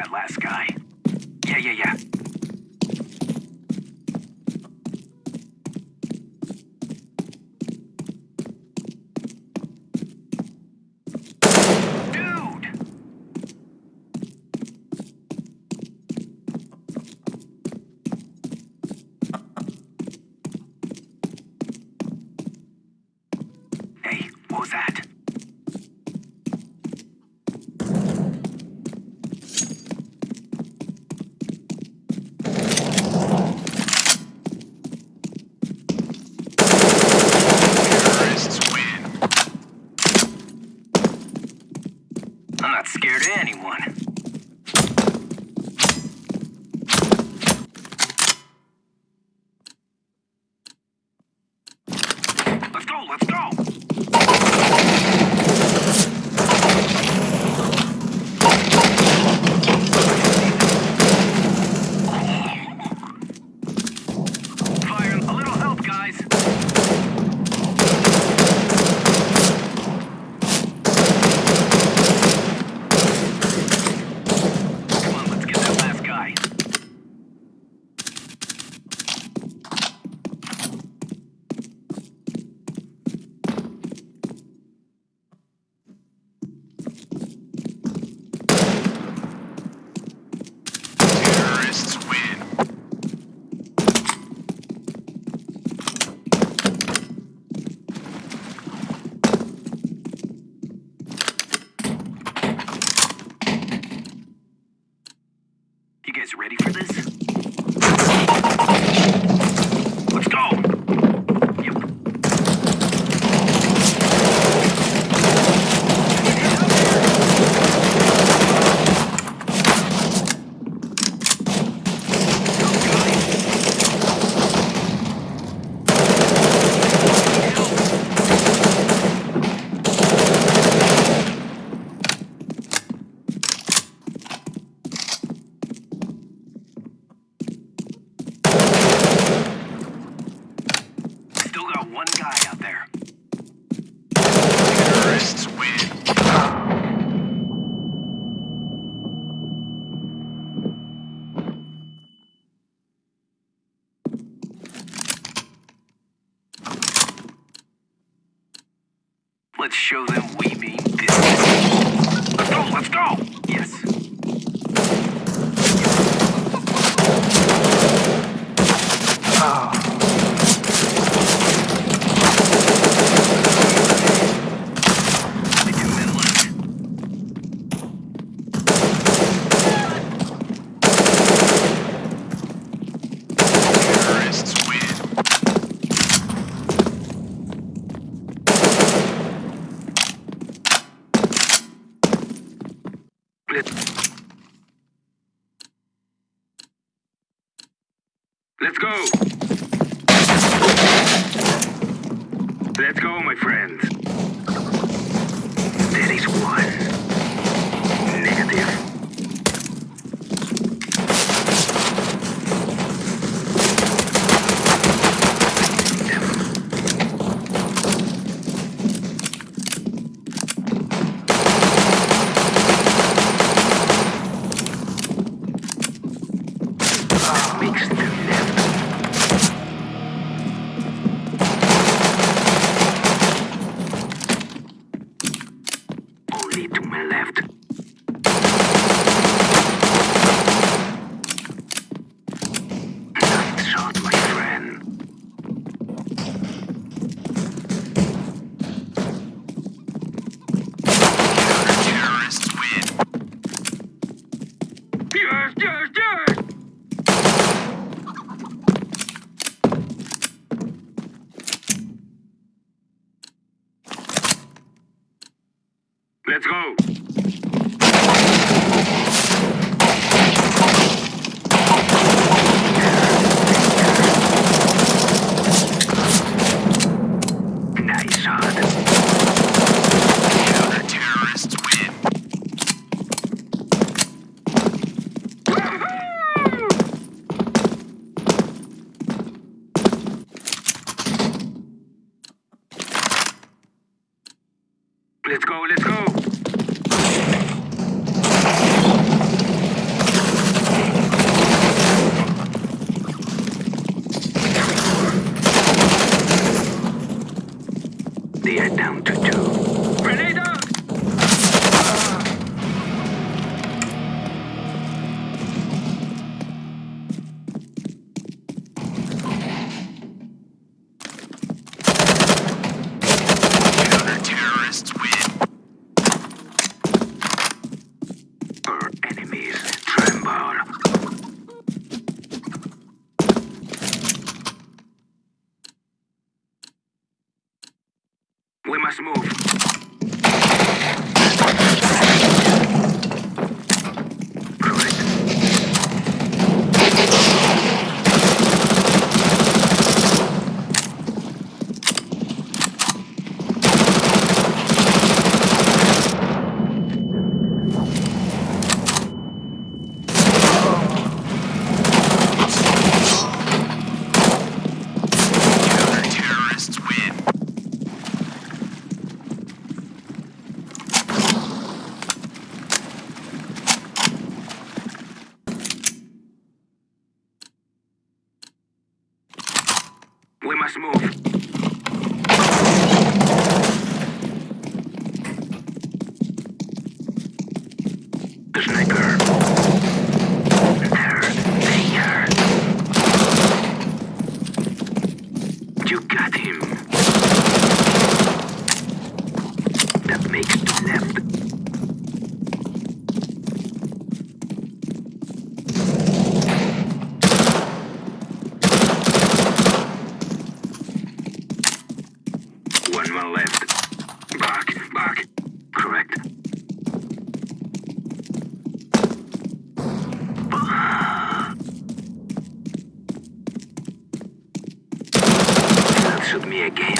that last guy. Yeah, yeah, yeah. Ready for this? Let's go! Yep. Still got one guy out there. Terrorists win. Let's show them we mean business. Let's go, let's go! Yes. Only two men left. Terrorists win. Let's... Let's go! Let's go, my friends. There is one. To my left. Nice shot, my friend. Terrorists win. Yes, yes, yes! Let's go. Nice shot. Terrorists win. Let's go, let's go. They are down to two. Must move. Sniper. There. There. You got him. That makes two left. One more left. Back, back. Correct. That